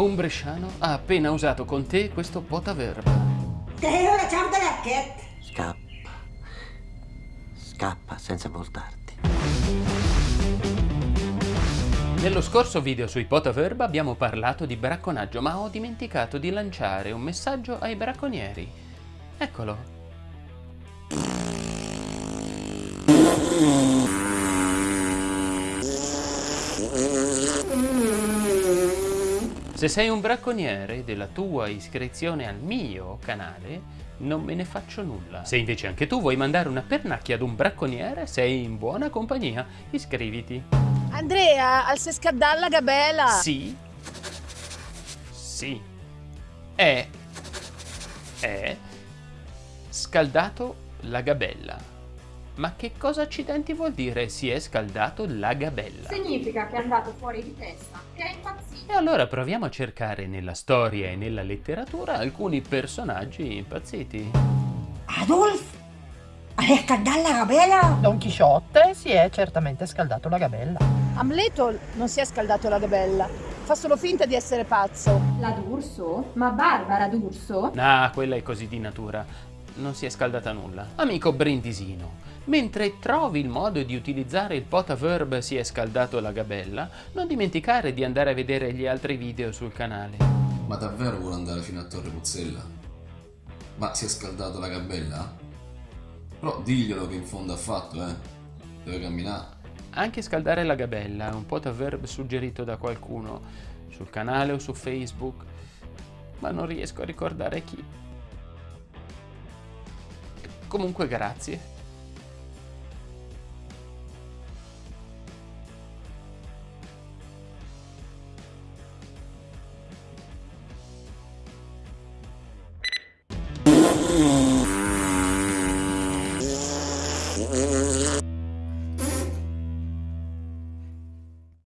Un bresciano ha appena usato con te questo potaverba. Te ora un racket. Scappa. Scappa senza voltarti. Nello scorso video sui potaverba abbiamo parlato di bracconaggio, ma ho dimenticato di lanciare un messaggio ai bracconieri. Eccolo. Se sei un bracconiere della tua iscrizione al mio canale, non me ne faccio nulla. Se invece anche tu vuoi mandare una pernacchia ad un bracconiere, sei in buona compagnia. Iscriviti. Andrea, al se scaddalla gabela. Sì. Sì. È. È. Scaldato la gabella. Ma che cosa accidenti vuol dire si è scaldato la gabella? Significa che è andato fuori di testa, che è impazzito. E allora proviamo a cercare nella storia e nella letteratura alcuni personaggi impazziti. Adolf? Hai scaldato la gabella? Don Chisciotte si è certamente scaldato la gabella. Amleto non si è scaldato la gabella. Fa solo finta di essere pazzo. La D'Urso? Ma Barbara D'Urso? Ah, quella è così di natura. Non si è scaldata nulla. Amico Brindisino, mentre trovi il modo di utilizzare il potaverb si è scaldato la gabella, non dimenticare di andare a vedere gli altri video sul canale. Ma davvero vuole andare fino a Torre Puzzella? Ma si è scaldato la gabella? Però diglielo che in fondo ha fatto, eh. Deve camminare. Anche scaldare la gabella è un potaverb suggerito da qualcuno sul canale o su Facebook, ma non riesco a ricordare chi. Comunque grazie. Mm-hmm.